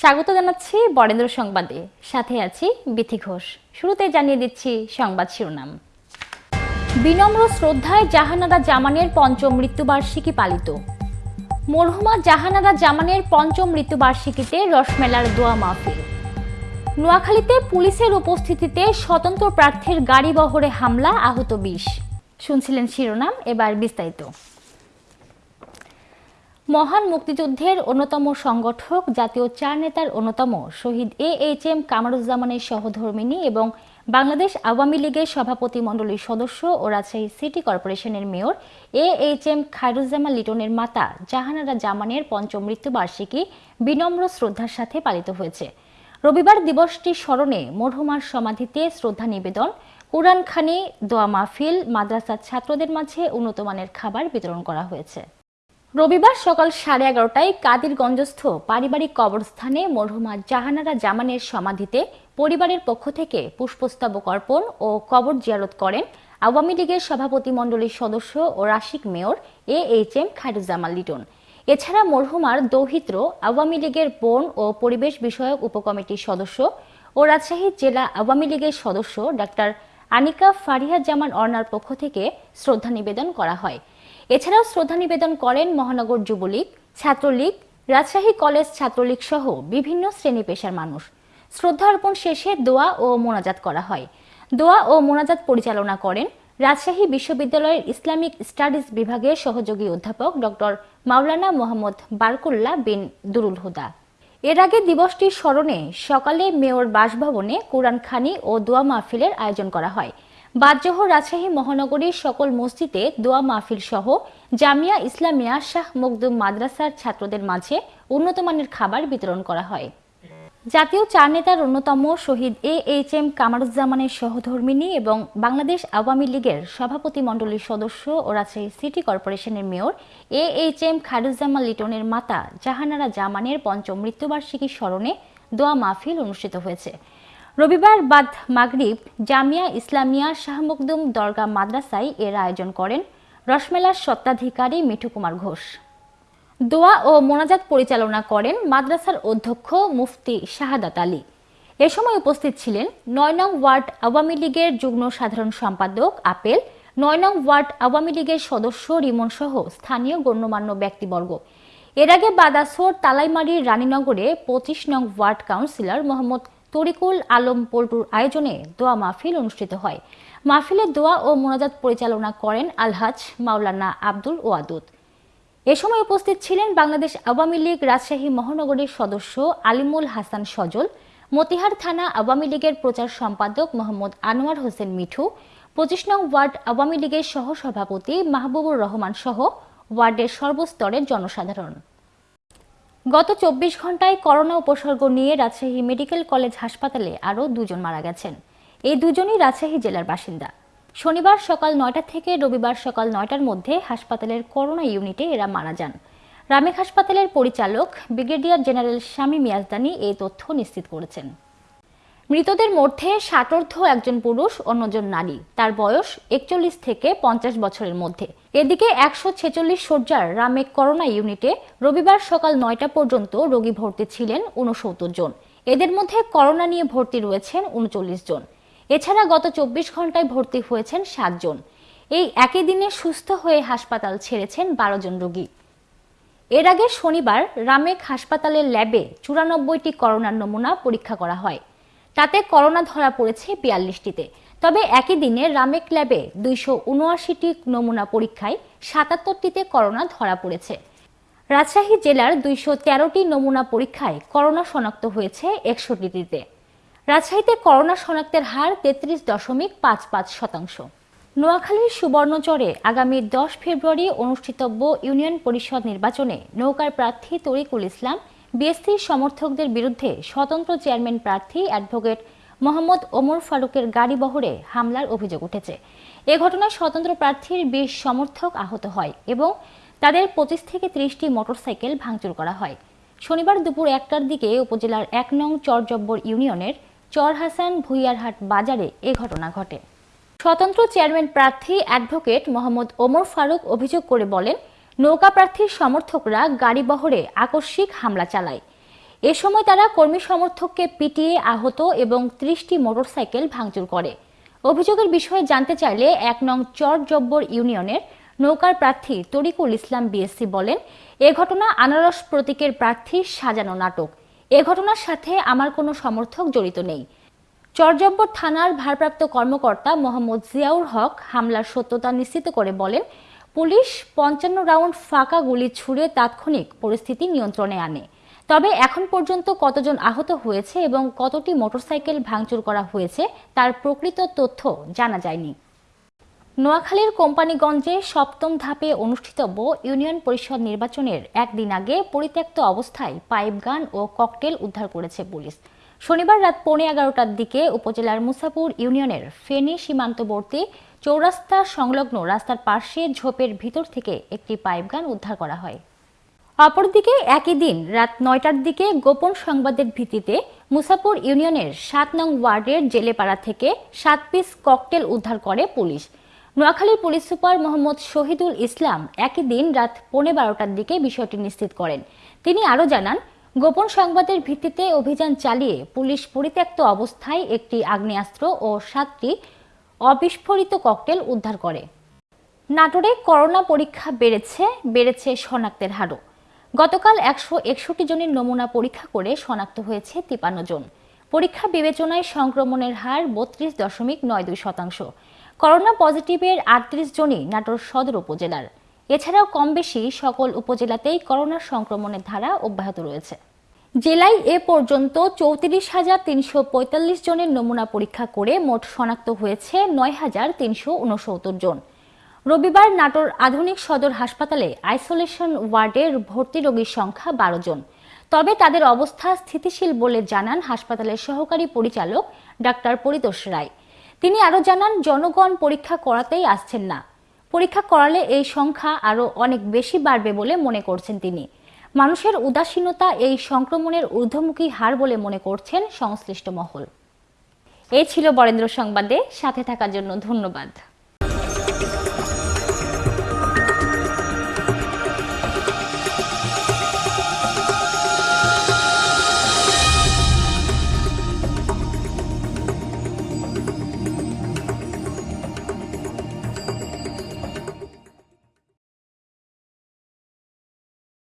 স্বাগত জানাচ্ছি বরেন্দ্র সংবাদে। সাথে আছি বিথি ঘোষ। শুরুতে জানিয়ে দিচ্ছি সংবাদ শিরোনাম। বিনম্র শ্রদ্ধায় জাহানারা জামানের পঞ্চম মৃত্যুবার্ষিকী পালিত। মরহুমা জাহানারা জামানের পঞ্চম মৃত্যুবার্ষিকীতে রসমেলার দোয়া মাহফিল। নোয়াখালীতে পুলিশের উপস্থিতিতে স্বতন্ত্র প্রার্থীর গাড়ি বহরে হামলা, আহত বিশ। শুনছিলেন শিরোনাম, এবার বিস্তারিত। মহান মুক্তিযুদ্ধের অন্যতম সংগঠক, জাতীয় চার নেতার অন্যতম শহীদ এ এইচ এম কামারুজ্জামানের সহধর্মিনী এবং বাংলাদেশ আওয়ামী লীগের সভাপতি মণ্ডলীর সদস্য ও রাজশাহী সিটি কর্পোরেশনের mayor A H M Khairuzzaman লিটনের মাতা জাহানারা জামানের পঞ্চম মৃত্যুবার্ষিকী বিনম্র শ্রদ্ধার সাথে পালিত হয়েছে। রবিবার দিবসটি স্মরণে মরহুমার সমাধিতে শ্রদ্ধা নিবেদন, কোরআনখানি, দোয়া মাহফিল, মাদ্রাসার ছাত্রদের মাঝে উন্নতমানের খাবার বিতরণ করা হয়েছে। রবিবার সকাল সাড়ে এগারোটায় কাদিরগঞ্জস্থ পারিবারিক কবরস্থানে মরহুমা জাহানারা জামানের সমাধিতে পরিবারের পক্ষ থেকে পুষ্পস্তবক অর্পণ ও কবর জিয়ারত করেন আওয়ামী লীগের সভাপতি মণ্ডলীর সদস্য ও Rasik mayor A H M Khairuzzaman Liton. এছাড়া মরহুমার দৌহিত্র, আওয়ামী লীগের বন ও পরিবেশ বিষয়ক উপকমিটির সদস্য ও রাজশাহী জেলা আওয়ামী লীগের সদস্য ডাক্তার আনিকা ফারিহা জামান অর্নার পক্ষ থেকে শ্রদ্ধা নিবেদন করা হয়। এছাড়াও শ্রদ্ধা নিবেদন করেন মহানগর যুবলীগ, ছাত্রলীগ, রাজশাহী কলেজ ছাত্রলীগ সহ বিভিন্ন শ্রেণি পেশার মানুষ। শ্রদ্ধা অর্পণ শেষে দোয়া ও মোনাজাত করা হয়। দোয়া ও মোনাজাত পরিচালনা করেন রাজশাহী বিশ্ববিদ্যালয়ের ইসলামিক স্টাডিজ বিভাগের সহযোগী অধ্যাপক ডক্টর মাওলানা মোহাম্মদ বারকুল্লাহ বিন দুরুল হুদা। এর আগে দিবসটির স্মরণে সকালে মেয়র বাসভবনে কোরআন খানি ও দোয়া মাহফিলের আয়োজন করা হয়। বাদজহ রাজশাহী মহানগরীর সকল মসজিদে দোয়া মাহফিল সহ জামিয়া ইসলামিয়া শাহ মকদুম মাদ্রাসার ছাত্রদের মাঝে উন্নতমানের খাবার বিতরণ করা হয়। জাতীয় চার নেতার অন্যতম শহীদ এ এইচ এম কামারুজ্জামানের সহধর্মিনী এবং বাংলাদেশ আওয়ামী লীগের সভাপতি মণ্ডলীর সদস্য ও রাজশাহী সিটি কর্পোরেশনের mayor A H M Khairuzzaman লিটনের মাতা জাহানারা জামানের পঞ্চম মৃত্যুবার্ষিকী স্মরণে দোয়া মাহফিল অনুষ্ঠিত হয়েছে। রবিবার বাদ মাগরিব জামিয়া ইসলামিয়া শাহ মকদুম দরগা মাদ্রাসায় এর আয়োজন করেন রসমেলার সত্ত্বাধিকারী মিঠু কুমার ঘোষ। দোয়া ও মোনাজাত পরিচালনা করেন মাদ্রাসার অধ্যক্ষ মুফতি শাহাদাত আলী। এ সময় উপস্থিত ছিলেন নয় নং ওয়ার্ড আওয়ামী লীগের যুগ্ম সাধারণ সম্পাদক আপেল, নয় নং ওয়ার্ড আওয়ামী লীগের সদস্য রিমন সহ স্থানীয় গণ্যমান্য ব্যক্তিবর্গ। এর আগে বাদাসোর তালাইমারির রানীনগরে পঁচিশ নং ওয়ার্ড কাউন্সিলর মোহাম্মদ তরিকুল আলম পল্টুর আয়োজনে দোয়া মাহফিল অনুষ্ঠিত হয়। মাহফিলে দোয়া ও মোনাজাত পরিচালনা করেন আলহাজ মাওলানা আব্দুল ওয়াদুদ। এ সময় উপস্থিত ছিলেন বাংলাদেশ আওয়ামী লীগ রাজশাহী মহানগরীর সদস্য আলিমুল হাসান সজল, মতিহার থানা আওয়ামী লীগের প্রচার সম্পাদক মোহাম্মদ আনোয়ার হোসেন মিঠু, পঁচিশ নং ওয়ার্ড আওয়ামী লীগের সহসভাপতি মাহবুবুর রহমান সহ ওয়ার্ডের সর্বস্তরের জনসাধারণ। গত চব্বিশ ঘন্টায় করোনা উপসর্গ নিয়ে রাজশাহী মেডিকেল কলেজ হাসপাতালে আরও দুজন মারা গেছেন। এই দুজনই রাজশাহী জেলার বাসিন্দা। শনিবার সকাল নয়টা থেকে রবিবার সকাল নয়টার মধ্যে হাসপাতালের করোনা ইউনিটে এরা মারা যান। রামেক হাসপাতালের পরিচালক ব্রিগেডিয়ার জেনারেল স্বামী মিয়াজদানি এই তথ্য নিশ্চিত করেছেন। মৃতদের মধ্যে ষাটর্ধ একজন পুরুষ, অন্যজন নারী। তার বয়স একচল্লিশ থেকে পঞ্চাশ বছরের মধ্যে। এদিকে একশো ছেচল্লিশ শয্যার রামেক করোনা ইউনিটে রবিবার সকাল নয়টা পর্যন্ত রোগী ভর্তি ছিলেন উনসত্তর জন। এদের মধ্যে করোনা নিয়ে ভর্তি রয়েছেন উনচল্লিশ জন। এছাড়া গত চব্বিশ ঘন্টায় ভর্তি হয়েছেন সাতজন এই একই দিনে সুস্থ হয়ে হাসপাতাল ছেড়েছেন বারো জন রোগী। এর আগে শনিবার রামেক হাসপাতালের ল্যাবে চুরানব্বইটি করোনার নমুনা পরীক্ষা করা হয়। তাতে করোনা ধরা পড়েছে বিয়াল্লিশটিতে। তবে একই দিনে রামেক ল্যাবে দুইশো উনআশিটি নমুনা পরীক্ষায় সাতাত্তরটিতে করোনা ধরা পড়েছে। রাজশাহী জেলার দুইশো তেরোটি নমুনা পরীক্ষায় করোনা শনাক্ত হয়েছে একষট্টিটিতে। রাজশাহীতে করোনা শনাক্তের হার তেত্রিশ দশমিক পাঁচ পাঁচ শতাংশ। নোয়াখালীর সুবর্ণচরে আগামী দশ ফেব্রুয়ারি অনুষ্ঠিতব্য ইউনিয়ন পরিষদ নির্বাচনে নৌকার প্রার্থী তরিকুল ইসলাম বিএসসির সমর্থকদের বিরুদ্ধে স্বতন্ত্র চেয়ারম্যান প্রার্থী অ্যাডভোকেট মোহাম্মদ ওমর ফারুকের গাড়ি বহরে হামলার অভিযোগ উঠেছে। এ ঘটনায় স্বতন্ত্র প্রার্থীর বিশ সমর্থক আহত হয় এবং তাদের পঁচিশ থেকে ত্রিশটি মোটরসাইকেল ভাঙচুর করা হয়। শনিবার দুপুর একটার দিকে উপজেলার এক নং চরজব্বর ইউনিয়নের চর হাসান ভুইয়ারহাট বাজারে এ ঘটনা ঘটে। স্বতন্ত্র চেয়ারম্যান প্রার্থী অ্যাডভোকেট মোহাম্মদ ওমর ফারুক অভিযোগ করে বলেন নৌকা প্রার্থীর সমর্থকরা গাড়ি বহরে আকস্মিক হামলা চালায়। এ সময় তারা কর্মী সমর্থককে পিটিয়ে আহত এবং ত্রিশটি মোটরসাইকেল ভাঙচুর করে। অভিযোগের বিষয়ে জানতে চাইলে এক নং চর জব্বর ইউনিয়নের নৌকার প্রার্থী তরিকুল ইসলাম বিএসসি বলেন, এ ঘটনা আনারস প্রতীকের প্রার্থী সাজানো নাটক। এ ঘটনার সাথে আমার কোনো সমর্থক জড়িত নেই। চরজব্বর থানার ভারপ্রাপ্ত কর্মকর্তা মোহাম্মদ জিয়াউর হক হামলার সত্যতা নিশ্চিত করে বলেন পুলিশ পঞ্চান্ন রাউন্ড ফাঁকা গুলি ছুড়ে তাৎক্ষণিক পরিস্থিতি নিয়ন্ত্রণে আনে। তবে এখন পর্যন্ত কতজন আহত হয়েছে এবং কতটি মোটরসাইকেল ভাঙচুর করা হয়েছে তার প্রকৃত তথ্য জানা যায়নি। নোয়াখালীর কোম্পানিগঞ্জে সপ্তম ধাপে অনুষ্ঠিতব্য ইউনিয়ন পরিষদ নির্বাচনের একদিন আগে পরিত্যক্ত অবস্থায় পাইপ গান ও ককটেল উদ্ধার করেছে পুলিশ। শনিবার রাত পৌনে এগারোটার দিকে উপজেলার মুসাপুর ইউনিয়নের ফেনী সীমান্তবর্তী চৌরাস্তা সংলগ্ন রাস্তার পাশে ঝোপের ভিতর থেকে একটি পাইপ গান উদ্ধার করা হয়। অপরদিকে একই দিন রাত নয়টার দিকে গোপন সংবাদের ভিত্তিতে মুসাপুর ইউনিয়নের সাত নং ওয়ার্ডের জেলেপাড়া থেকে সাত পিস ককটেল উদ্ধার করে পুলিশ। নোয়াখালীর পুলিশ সুপার মোহাম্মদ শহীদুল ইসলাম একই দিন রাত পৌনে বারোটার দিকে বিষয়টি নিশ্চিত করেন। তিনি আরও জানান, গোপন সংবাদের ভিত্তিতে অভিযান চালিয়ে পুলিশ পরিত্যক্ত অবস্থায় একটি আগ্নেয়াস্ত্র ও সাতটি অবিস্ফোরিত ককটেল উদ্ধার করে। নাটোরে করোনা পরীক্ষা বেড়েছে বেড়েছে শনাক্তের হারও। গতকাল একশো একষট্টি জনের নমুনা পরীক্ষা করে শনাক্ত হয়েছে তিপান্ন জন। পরীক্ষা বিবেচনায় সংক্রমণের হার বত্রিশ দশমিক নয় দুই শতাংশ। করোনা পজিটিভের আটত্রিশ জনই নাটোর সদর উপজেলার। এছাড়াও কম বেশি সকল উপজেলাতেই করোনা সংক্রমণের ধারা অব্যাহত রয়েছে। জেলায় এ পর্যন্ত চৌত্রিশ হাজার তিনশো পঁয়তাল্লিশ জনের নমুনা পরীক্ষা করে মোট শনাক্ত হয়েছে নয় হাজার তিনশো উনসত্তর জন। রবিবার নাটোর আধুনিক সদর হাসপাতালে আইসোলেশন ওয়ার্ডের ভর্তি রোগীর সংখ্যা বারো জন। তবে তাদের অবস্থা স্থিতিশীল বলে জানান হাসপাতালের সহকারী পরিচালক ডাক্তার পরিতোষ রায়। তিনি আরও জানান, জনগণ পরীক্ষা করাতেই আসছেন না। পরীক্ষা করালে এই সংখ্যা আরও অনেক বেশি বাড়বে বলে মনে করছেন তিনি। মানুষের উদাসীনতা এই সংক্রমণের ঊর্ধ্বমুখী হার বলে মনে করছেন সংশ্লিষ্ট মহল। এ ছিল বরেন্দ্র সংবাদে, সাথে থাকার জন্য ধন্যবাদ।